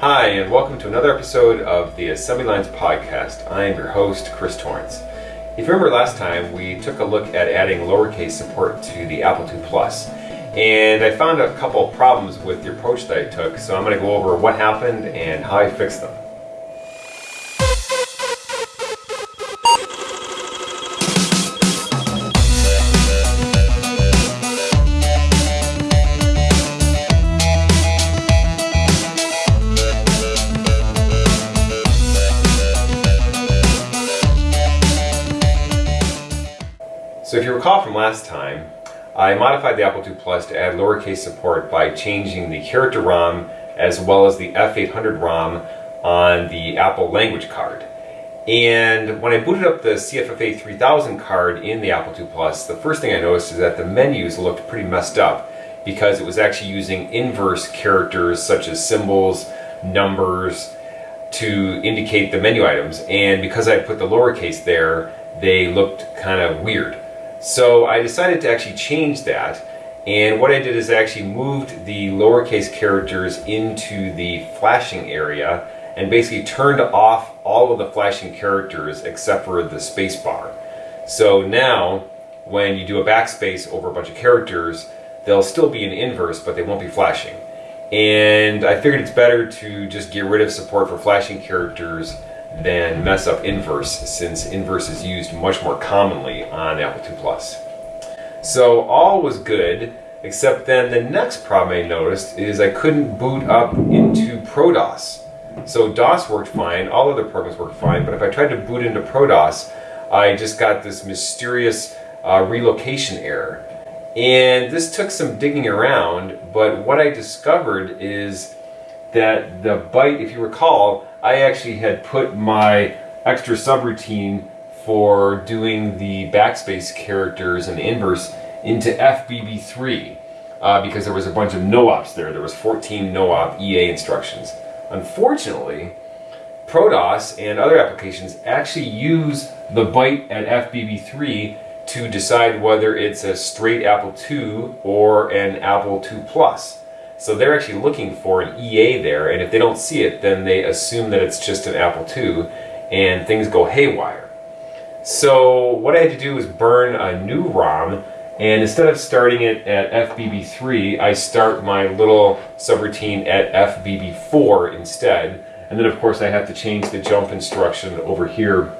Hi, and welcome to another episode of the Assembly Lines Podcast. I am your host, Chris Torrence. If you remember last time, we took a look at adding lowercase support to the Apple II And I found a couple problems with the approach that I took, so I'm going to go over what happened and how I fixed them. So if you recall from last time, I modified the Apple II Plus to add lowercase support by changing the character ROM as well as the F800 ROM on the Apple language card. And when I booted up the CFFA 3000 card in the Apple II Plus, the first thing I noticed is that the menus looked pretty messed up because it was actually using inverse characters such as symbols, numbers, to indicate the menu items. And because I put the lowercase there, they looked kind of weird. So I decided to actually change that and what I did is I actually moved the lowercase characters into the flashing area and basically turned off all of the flashing characters except for the space bar. So now when you do a backspace over a bunch of characters they'll still be in inverse but they won't be flashing. And I figured it's better to just get rid of support for flashing characters than mess up inverse since inverse is used much more commonly on Apple II Plus. So all was good except then the next problem I noticed is I couldn't boot up into ProDOS. So DOS worked fine, all other programs worked fine, but if I tried to boot into ProDOS I just got this mysterious uh, relocation error. And this took some digging around, but what I discovered is that the byte, if you recall, I actually had put my extra subroutine for doing the backspace characters and inverse into FBB3 uh, because there was a bunch of no-ops there. There was 14 no-op EA instructions. Unfortunately, ProDOS and other applications actually use the byte at FBB3 to decide whether it's a straight Apple II or an Apple II Plus. So they're actually looking for an EA there, and if they don't see it, then they assume that it's just an Apple II, and things go haywire. So what I had to do was burn a new ROM, and instead of starting it at FBB3, I start my little subroutine at FBB4 instead. And then of course I have to change the jump instruction over here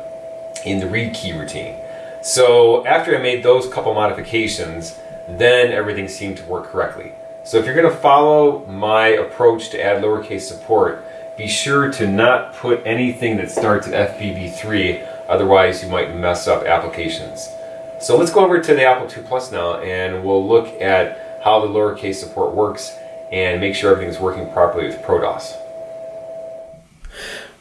in the read key routine. So after I made those couple modifications, then everything seemed to work correctly. So if you're going to follow my approach to add lowercase support, be sure to not put anything that starts at FBB3, otherwise you might mess up applications. So let's go over to the Apple II Plus now and we'll look at how the lowercase support works and make sure everything's working properly with ProDOS.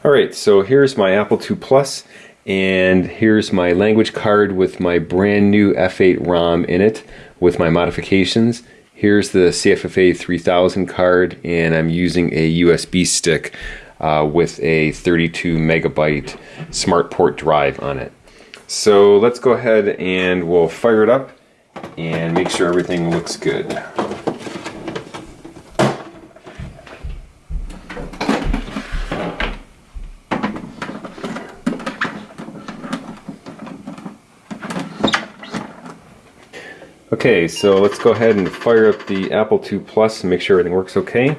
Alright, so here's my Apple II Plus and here's my language card with my brand new F8 ROM in it with my modifications. Here's the CFFA 3000 card and I'm using a USB stick uh, with a 32 megabyte SmartPort drive on it. So let's go ahead and we'll fire it up and make sure everything looks good. Okay, so let's go ahead and fire up the Apple II Plus and make sure everything works okay.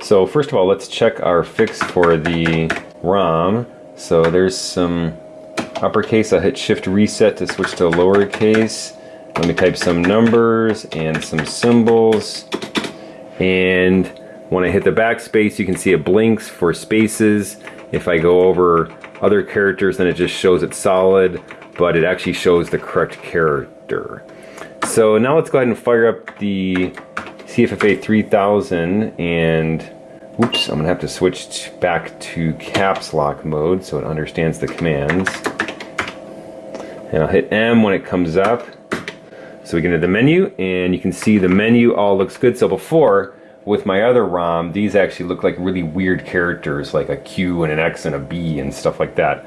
So first of all, let's check our fix for the ROM. So there's some uppercase. I'll hit Shift Reset to switch to lowercase. Let me type some numbers and some symbols. And when I hit the backspace, you can see it blinks for spaces. If I go over other characters, then it just shows it solid, but it actually shows the correct character. So now let's go ahead and fire up the CFFA 3000 and oops, I'm gonna have to switch back to caps lock mode so it understands the commands. And I'll hit M when it comes up. So we get into the menu and you can see the menu all looks good. So before, with my other ROM, these actually look like really weird characters like a Q and an X and a B and stuff like that.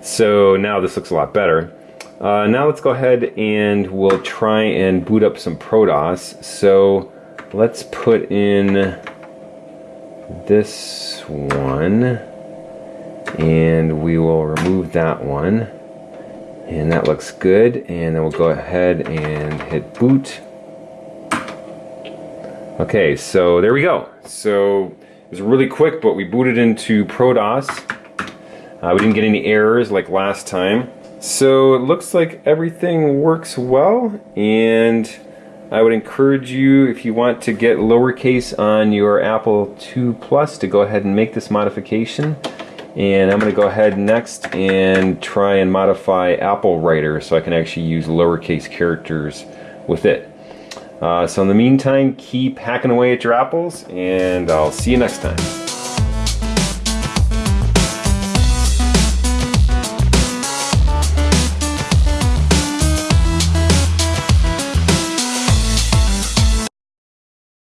So now this looks a lot better. Uh, now let's go ahead and we'll try and boot up some ProDOS. So let's put in this one and we will remove that one. And that looks good and then we'll go ahead and hit boot. Okay so there we go. So it was really quick but we booted into ProDOS uh, we didn't get any errors like last time so it looks like everything works well and I would encourage you if you want to get lowercase on your Apple II Plus to go ahead and make this modification and I'm going to go ahead next and try and modify Apple Writer so I can actually use lowercase characters with it. Uh, so in the meantime, keep hacking away at your apples, and I'll see you next time.